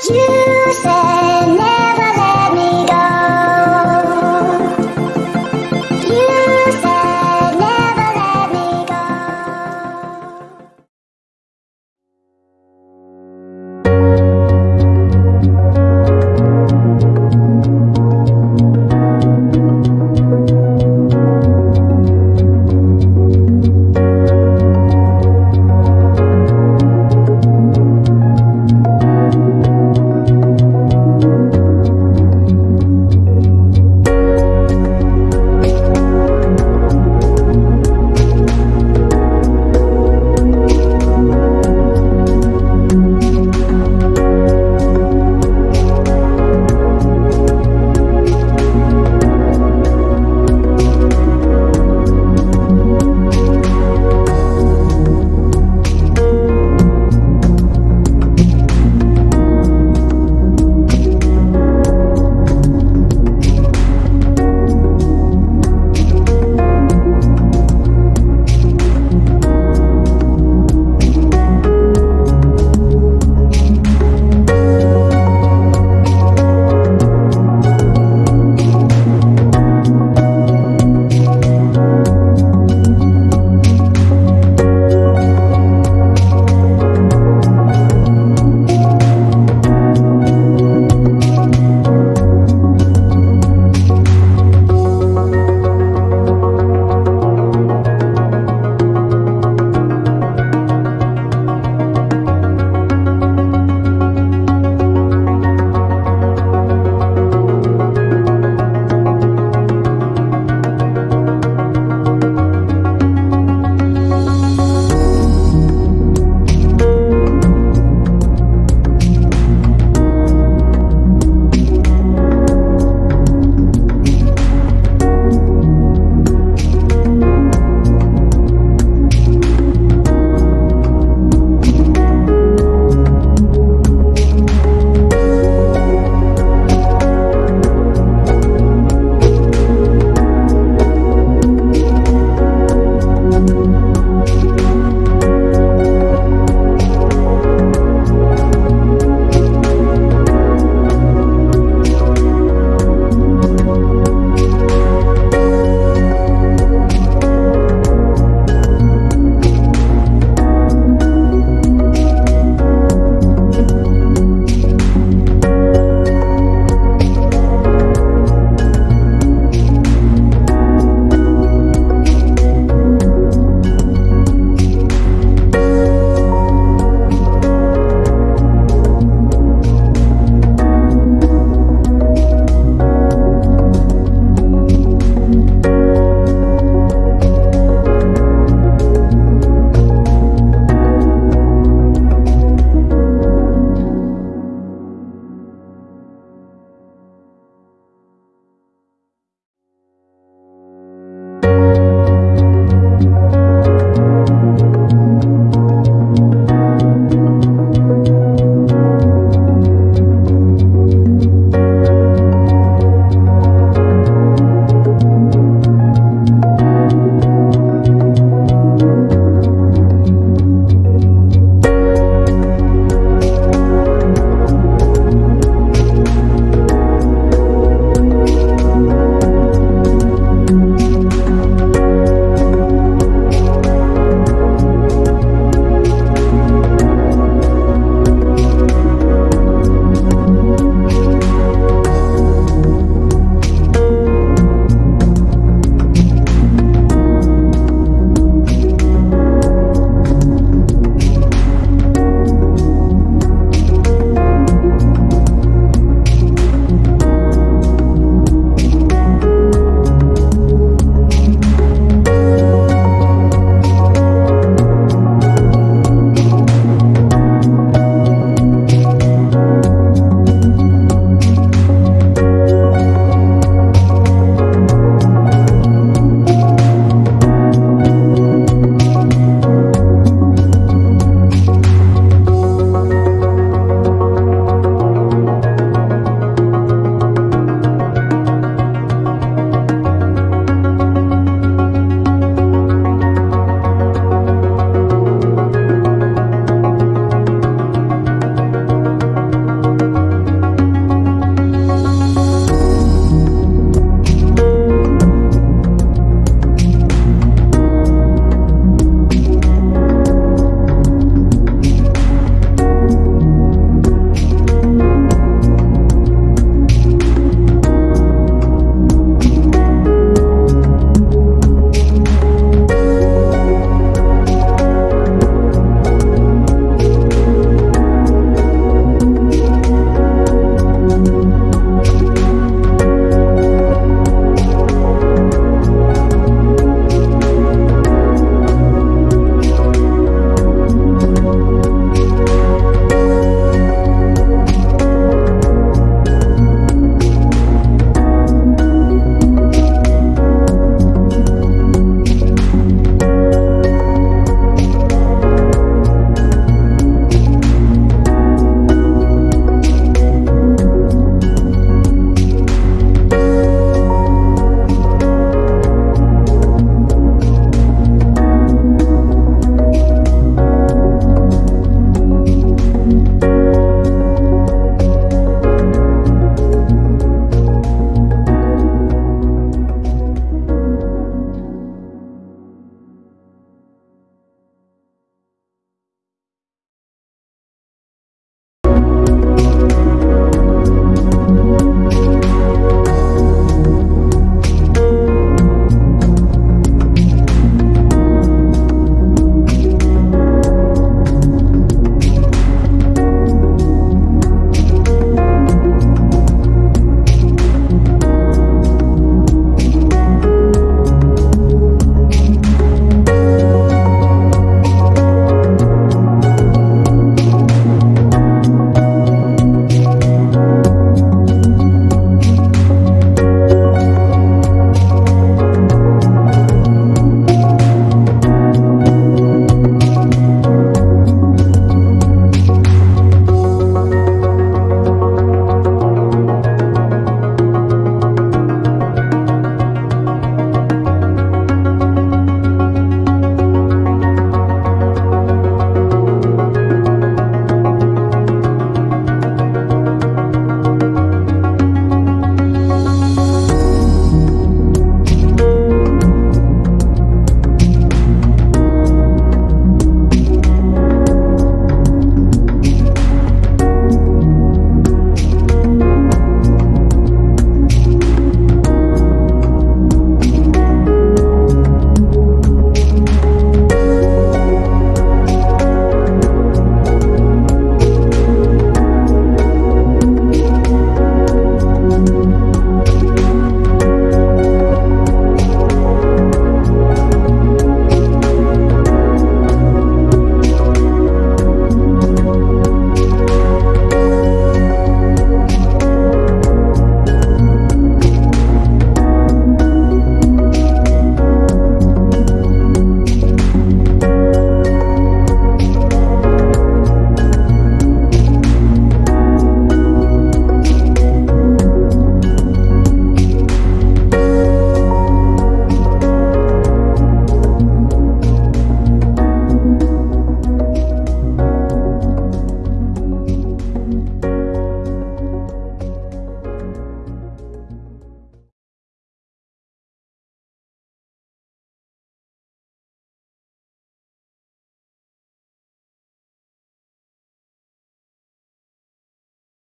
You said never